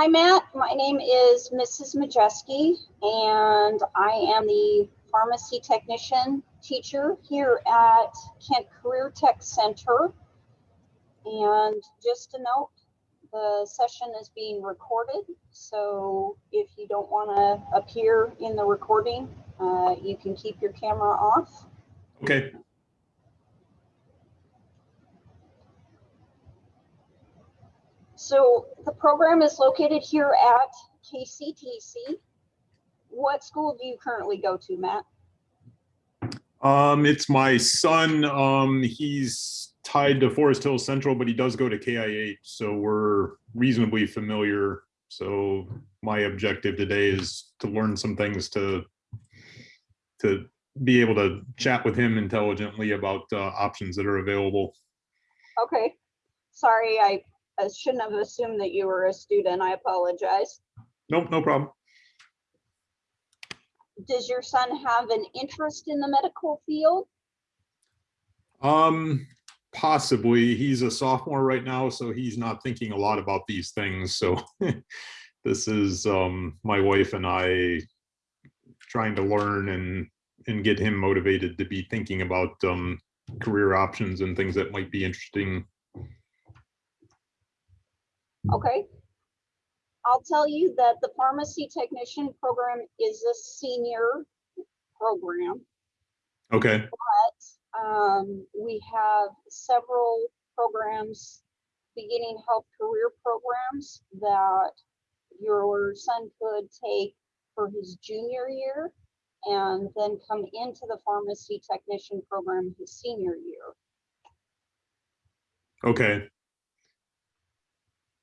Hi, Matt. My name is Mrs. Majeski, and I am the pharmacy technician teacher here at Kent Career Tech Center. And just a note, the session is being recorded. So if you don't want to appear in the recording, uh, you can keep your camera off. Okay, So the program is located here at KCTC. What school do you currently go to, Matt? um, it's my son. Um, he's tied to Forest Hills Central, but he does go to KIH, so we're reasonably familiar. So my objective today is to learn some things to to be able to chat with him intelligently about uh, options that are available. Okay. Sorry, I, I shouldn't have assumed that you were a student. I apologize. Nope, no problem. Does your son have an interest in the medical field? Um, possibly. He's a sophomore right now, so he's not thinking a lot about these things. So this is um my wife and I trying to learn and and get him motivated to be thinking about um career options and things that might be interesting. Okay. I'll tell you that the pharmacy technician program is a senior program. Okay, Um, we have several programs, beginning health career programs that your son could take for his junior year and then come into the pharmacy technician program his senior year. okay.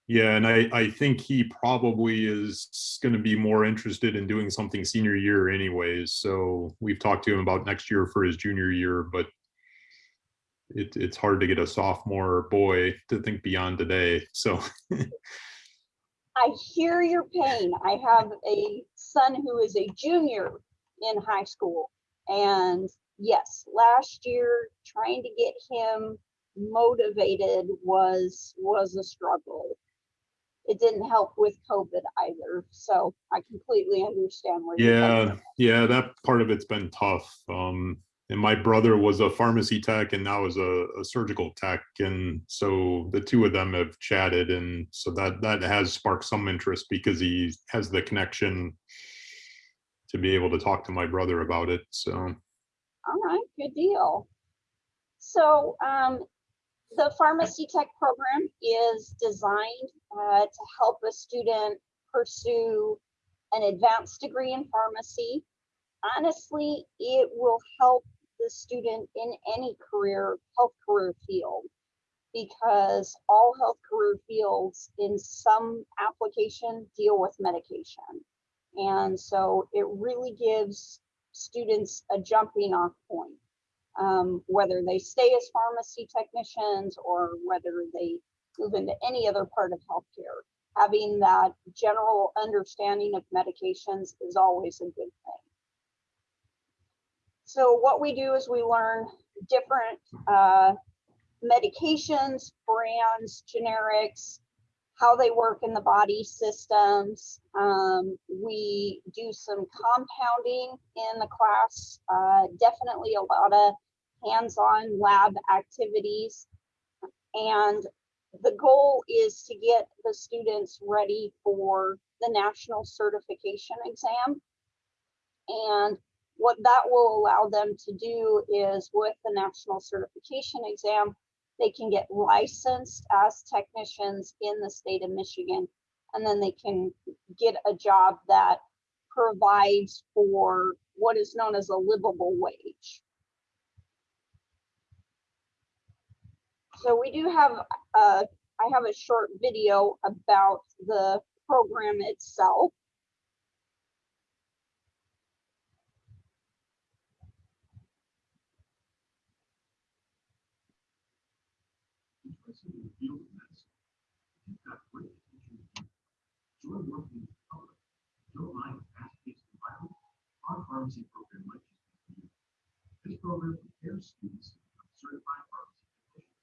Yeah, and I I think he probably is going to be more interested in doing something senior year anyways. So we've talked to him about next year for his junior year, but it, it's hard to get a sophomore boy to think beyond today. So I hear your pain. I have a son who is a junior in high school. And yes, last year trying to get him motivated was was a struggle. It didn't help with COVID either. So I completely understand where you're coming yeah, yeah, that part of it's been tough. Um, and my brother was a pharmacy tech and now is a, a surgical tech. And so the two of them have chatted and so that that has sparked some interest because he has the connection to be able to talk to my brother about it. So All right, good deal. So um, the pharmacy tech program is designed uh, to help a student pursue an advanced degree in pharmacy. Honestly, it will help the student in any career, health career field, because all health career fields in some application deal with medication. And so it really gives students a jumping off point um, whether they stay as pharmacy technicians or whether they move into any other part of healthcare. Having that general understanding of medications is always a good thing. So what we do is we learn different uh, medications, brands, generics, how they work in the body systems. Um, we do some compounding in the class, uh, definitely a lot of hands-on lab activities. And the goal is to get the students ready for the national certification exam. And what that will allow them to do is with the national certification exam, they can get licensed as technicians in the state of Michigan. And then they can get a job that provides for what is known as a livable wage. So we do have, uh, I have a short video about the program itself. our pharmacy program might just be. This program prepares students to become certified pharmacy technicians.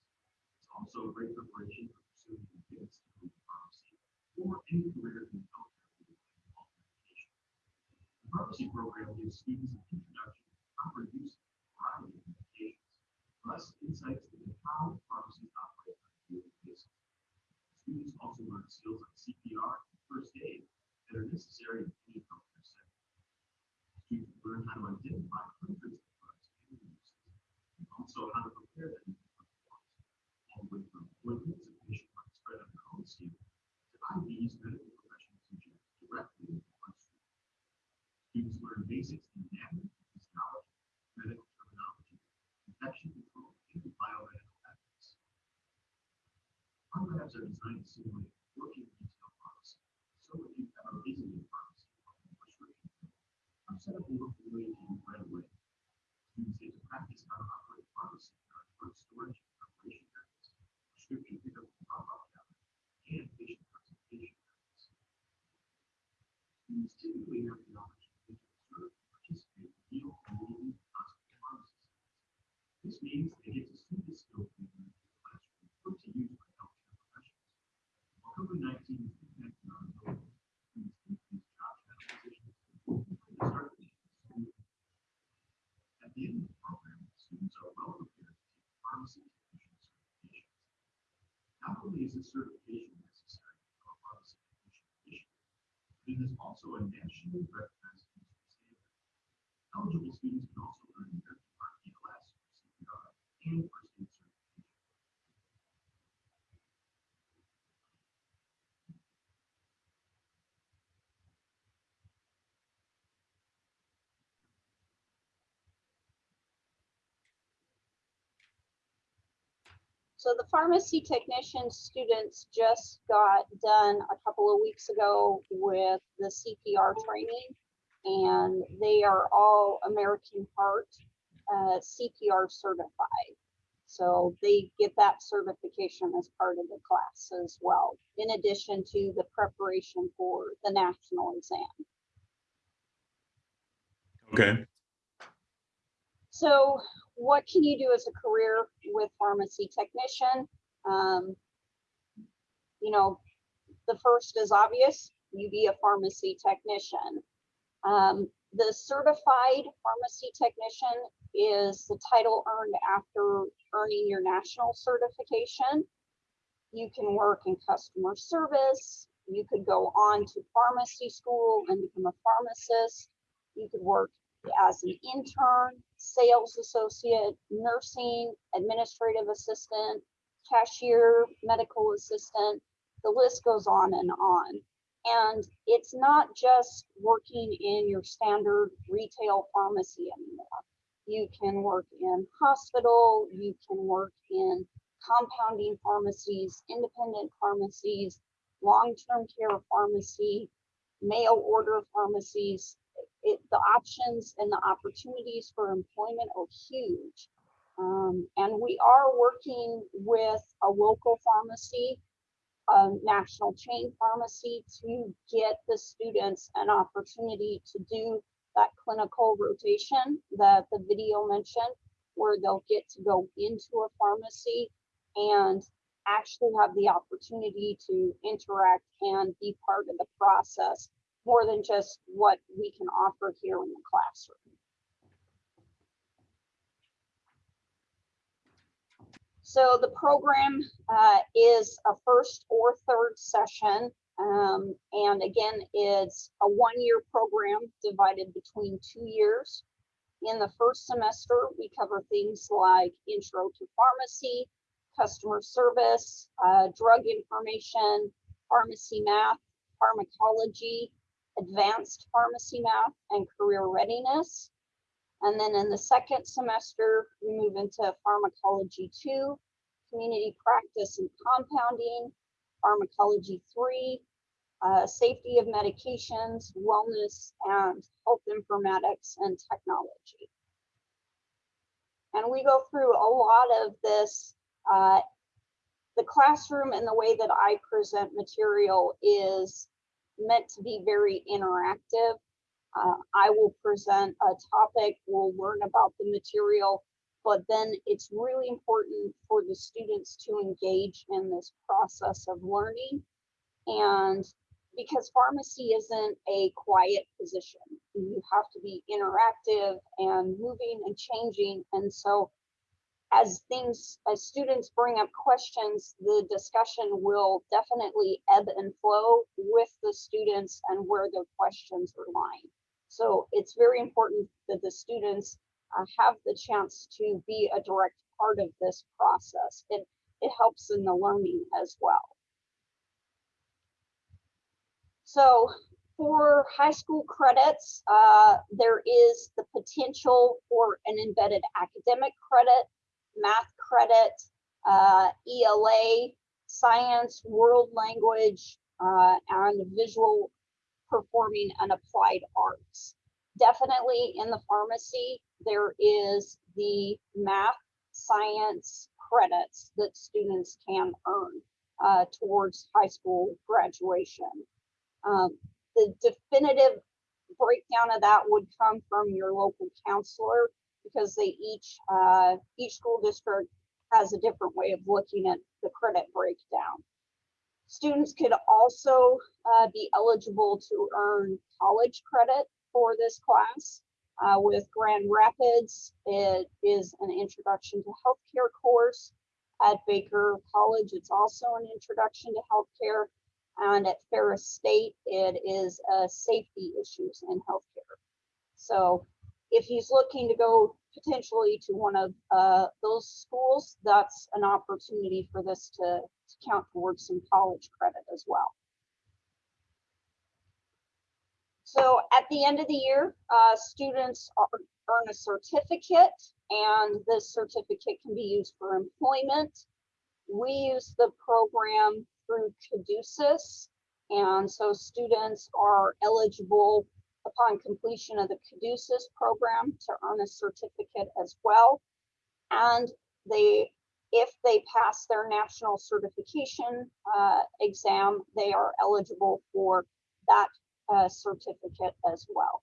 It's also a great preparation for pursuing advanced degree in pharmacy or or any career in healthcare related health medication. The pharmacy program gives students an introduction to proper use of a variety of medications, plus insights into how pharmacies operate on a daily basis. Students also learn skills like CPR and first aid that are necessary in any healthcare setting. Students learn how to identify hundreds of drugs and uses, and also how to prepare them for forms, all the way from appointments and patient money spread on their own skin to IVs medical professionals inject directly into the bloodstream. Students learn basics in anatomy, physiology, medical terminology, infection control, and biomedical ethics. Our are designed to simulate working retail pharmacy. So if ever visited a pharmacy or a prescription, fill, our setup will look familiar to you right away. Students get to practice how to operate a pharmacy in our drug storage and preparation areas, prescription pickup and drop-off cabinet, and patient consultation areas. Students typically have the opportunity to observe and participate in field and leading hospital pharmacy settings. This means they get to see the skills they learn in the classroom put to use by healthcare professionals. While COVID-19 is impacting our ability to take these job positions, they start to take the school. At the end of the program, students are well prepared to take pharmacy technician certifications. Not only is this certification necessary for a technician initiative, but it is also a nationally recognized industry standard. Eligible students can also earn American Heart BLS or CPR and first aid certification. So the pharmacy technician students just got done a couple of weeks ago with the CPR training. And they are all American Heart uh, CPR certified. So they get that certification as part of the class as well, in addition to the preparation for the national exam. Okay. So what can you do as a career with pharmacy technician? Um, you know, the first is obvious, you be a pharmacy technician. Um, the certified pharmacy technician is the title earned after earning your national certification. You can work in customer service. You could go on to pharmacy school and become a pharmacist. You could work as an intern, sales associate, nursing, administrative assistant, cashier, medical assistant. The list goes on and on. And it's not just working in your standard retail pharmacy anymore. You can work in hospital, you can work in compounding pharmacies, independent pharmacies, long-term care pharmacy, mail order pharmacies. It, the options and the opportunities for employment are huge. Um, and we are working with a local pharmacy a national chain pharmacy to get the students an opportunity to do that clinical rotation that the video mentioned, where they'll get to go into a pharmacy and actually have the opportunity to interact and be part of the process more than just what we can offer here in the classroom. So the program uh, is a first or third session. Um, and again, it's a one-year program divided between two years. In the first semester, we cover things like intro to pharmacy, customer service, uh, drug information, pharmacy math, pharmacology, advanced pharmacy math, and career readiness. And then in the second semester, we move into pharmacology two, community practice and compounding, pharmacology three, uh, safety of medications, wellness, and health informatics and technology. And we go through a lot of this. Uh, the classroom and the way that I present material is meant to be very interactive. Uh, I will present a topic, we'll learn about the material, but then it's really important for the students to engage in this process of learning And because pharmacy isn't a quiet position, you have to be interactive and moving and changing. And so as things, as students bring up questions, the discussion will definitely ebb and flow with the students and where their questions are lying. So it's very important that the students uh, have the chance to be a direct part of this process. It, it helps in the learning as well. So for high school credits, uh, there is the potential for an embedded academic credit, math credit, uh, ELA, science, world language, uh, and visual performing and applied arts. Definitely in the pharmacy, there is the math, science credits that students can earn uh, towards high school graduation. Um, the definitive breakdown of that would come from your local counselor because they each, uh, each school district has a different way of looking at the credit breakdown. Students could also uh, be eligible to earn college credit for this class. Uh, with Grand Rapids, it is an introduction to healthcare course. At Baker College, it's also an introduction to healthcare. And at Ferris State, it is uh, safety issues in healthcare. So if he's looking to go potentially to one of uh, those schools, that's an opportunity for this to, to count towards some college credit as well. So at the end of the year, uh, students are, earn a certificate and this certificate can be used for employment. We use the program through Caduceus. And so students are eligible upon completion of the Caduceus program to earn a certificate as well. And they, if they pass their national certification uh, exam, they are eligible for that uh, certificate as well.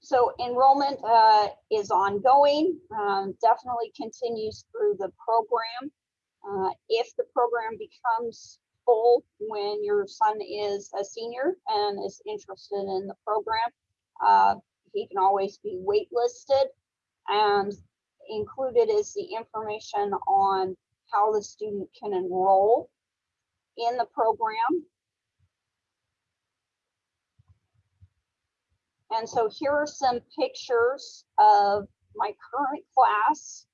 So enrollment uh, is ongoing, um, definitely continues through the program. Uh, if the program becomes when your son is a senior and is interested in the program, uh, he can always be waitlisted. And included is the information on how the student can enroll in the program. And so here are some pictures of my current class.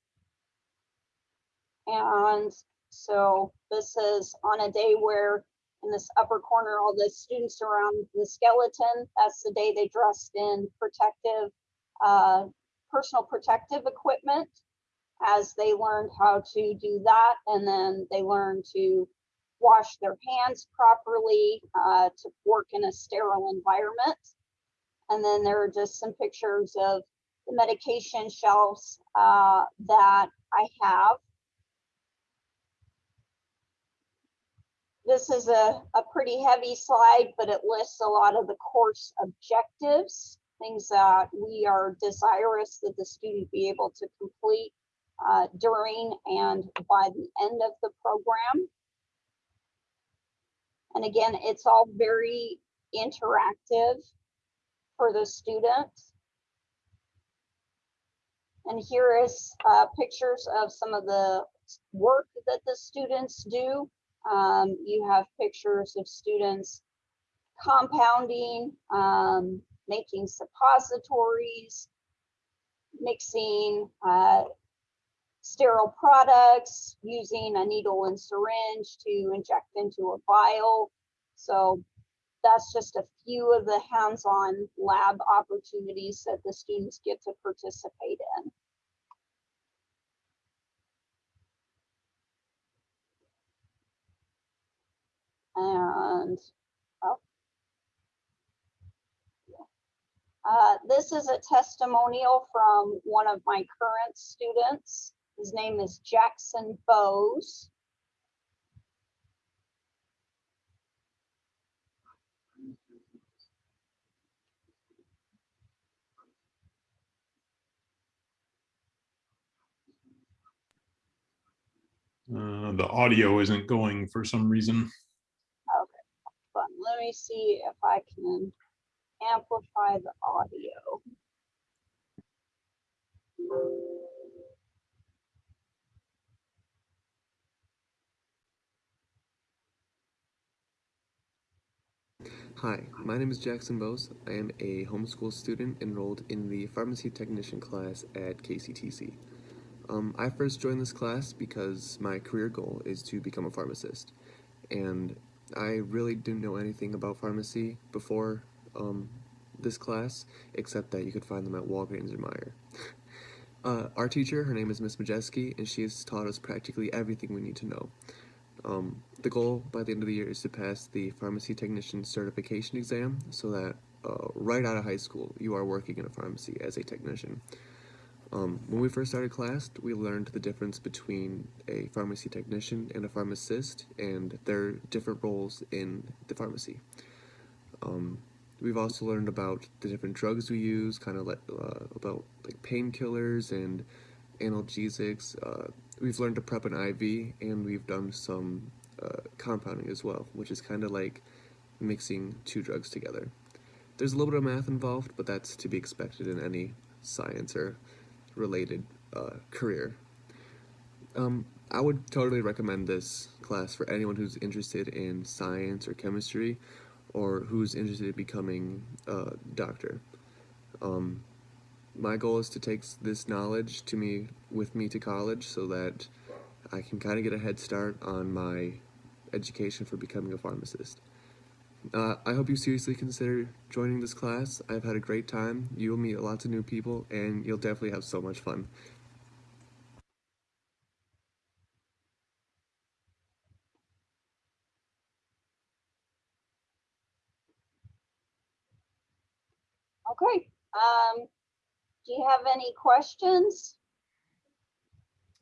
And so this is on a day where in this upper corner, all the students around the skeleton, that's the day they dressed in protective, uh, personal protective equipment as they learned how to do that. And then they learned to wash their hands properly, uh, to work in a sterile environment. And then there are just some pictures of the medication shelves uh, that I have. This is a, a pretty heavy slide, but it lists a lot of the course objectives, things that we are desirous that the student be able to complete uh, during and by the end of the program. And again, it's all very interactive for the students. And here is uh, pictures of some of the work that the students do. Um, you have pictures of students compounding, um, making suppositories, mixing uh, sterile products, using a needle and syringe to inject into a vial. So that's just a few of the hands-on lab opportunities that the students get to participate in. And oh. Uh, this is a testimonial from one of my current students. His name is Jackson Bose. Uh, the audio isn't going for some reason. Me see if I can amplify the audio. Hi, my name is Jackson Bose. I am a homeschool student enrolled in the pharmacy technician class at KCTC. Um, I first joined this class because my career goal is to become a pharmacist, and I really didn't know anything about pharmacy before um, this class, except that you could find them at Walgreens or Meijer. Uh, our teacher, her name is Miss Majeski, and she has taught us practically everything we need to know. Um, the goal by the end of the year is to pass the pharmacy technician certification exam so that uh, right out of high school you are working in a pharmacy as a technician. Um, when we first started class, we learned the difference between a pharmacy technician and a pharmacist and their different roles in the pharmacy. Um, we've also learned about the different drugs we use, kind of like uh, about like painkillers and analgesics. Uh, we've learned to prep an IV, and we've done some uh, compounding as well, which is kind of like mixing two drugs together. There's a little bit of math involved, but that's to be expected in any science or related uh, career. Um, I would totally recommend this class for anyone who's interested in science or chemistry, or who's interested in becoming a doctor. Um, my goal is to take this knowledge to me with me to college so that I can kind of get a head start on my education for becoming a pharmacist. Uh, I hope you seriously consider joining this class. I've had a great time. You'll meet lots of new people, and you'll definitely have so much fun. Okay, um, do you have any questions?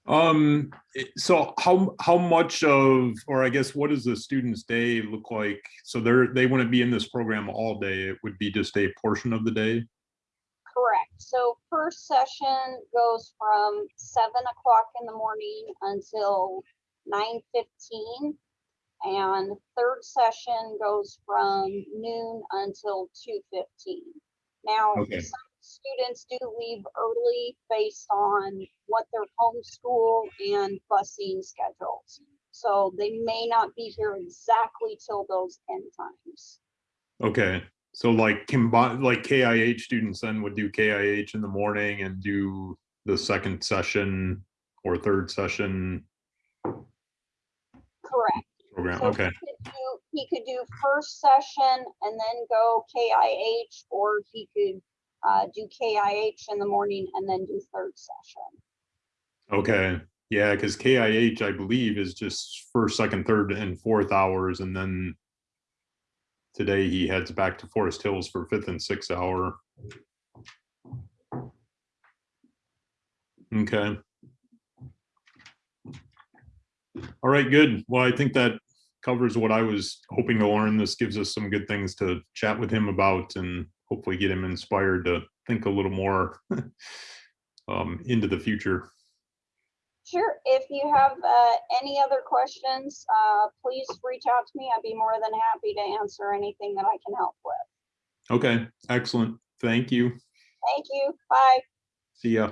Um, so how, how much of, or I guess, what does the student's day look like? So they're, they want to be in this program all day. It would be just a portion of the day? Correct. So first session goes from seven o'clock in the morning until nine fifteen. And third session goes from noon until two fifteen. Now, Okay. some students do leave early based on what their homeschool and busing schedules. So they may not be here exactly till those end times. Okay, so like combine, like KIH students then would do KIH in the morning and do the second session or third session Correct. program, So okay, He could do- he could do first session and then go KIH, or he could uh, do KIH in the morning and then do third session. okay. Yeah, because KIH, I believe, is just first, second, third, and fourth hours, and then today he heads back to Forest Hills for fifth and sixth hour. Okay. All right, good. Well, I think that covers what I was hoping to learn. This gives us some good things to chat with him about and hopefully get him inspired to think a little more um, into the future. Sure, if you have uh, any other questions, uh, please reach out to me. I'd be more than happy to answer anything that I can help with. Okay, excellent. Thank you. Thank you. Bye. See ya.